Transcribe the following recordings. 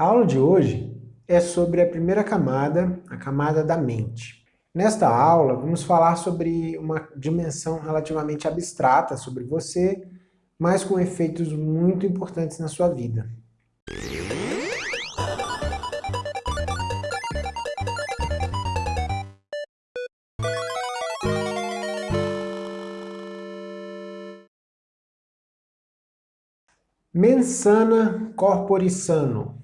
A aula de hoje é sobre a primeira camada, a camada da mente. Nesta aula, vamos falar sobre uma dimensão relativamente abstrata sobre você, mas com efeitos muito importantes na sua vida. Mensana corpore sano.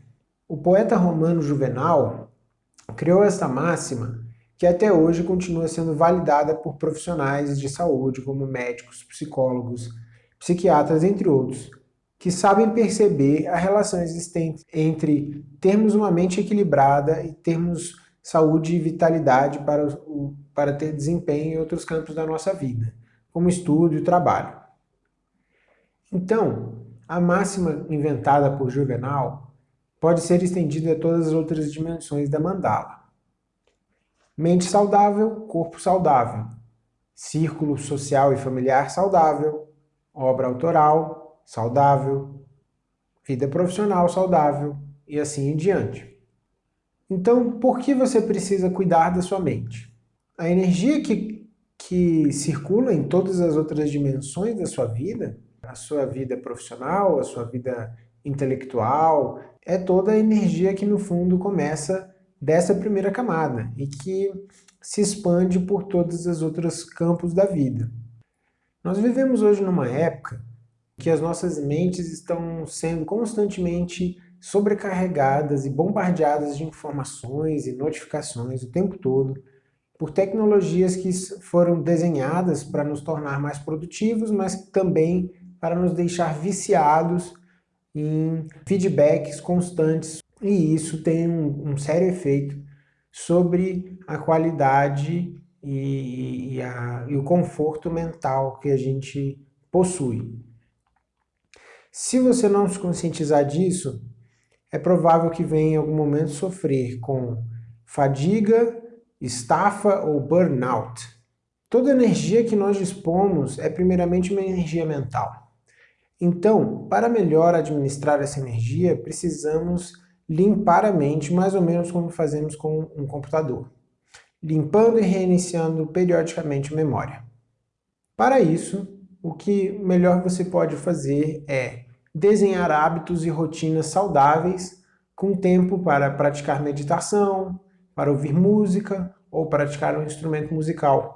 O poeta romano Juvenal criou esta máxima que até hoje continua sendo validada por profissionais de saúde como médicos, psicólogos, psiquiatras, entre outros, que sabem perceber a relação existente entre termos uma mente equilibrada e termos saúde e vitalidade para, o, para ter desempenho em outros campos da nossa vida, como estudo e trabalho. Então, a máxima inventada por Juvenal pode ser estendida a todas as outras dimensões da mandala. Mente saudável, corpo saudável. Círculo social e familiar saudável. Obra autoral saudável. Vida profissional saudável e assim em diante. Então, por que você precisa cuidar da sua mente? A energia que, que circula em todas as outras dimensões da sua vida a sua vida profissional, a sua vida intelectual, é toda a energia que no fundo começa dessa primeira camada e que se expande por todos os outros campos da vida. Nós vivemos hoje numa época que as nossas mentes estão sendo constantemente sobrecarregadas e bombardeadas de informações e notificações o tempo todo por tecnologias que foram desenhadas para nos tornar mais produtivos, mas também para nos deixar viciados em feedbacks constantes e isso tem um, um sério efeito sobre a qualidade e, e, a, e o conforto mental que a gente possui. Se você não se conscientizar disso, é provável que venha em algum momento sofrer com fadiga, estafa ou burnout. Toda energia que nós dispomos é primeiramente uma energia mental. Então, para melhor administrar essa energia, precisamos limpar a mente mais ou menos como fazemos com um computador, limpando e reiniciando periodicamente a memória. Para isso, o que melhor você pode fazer é desenhar hábitos e rotinas saudáveis com tempo para praticar meditação, para ouvir música ou praticar um instrumento musical.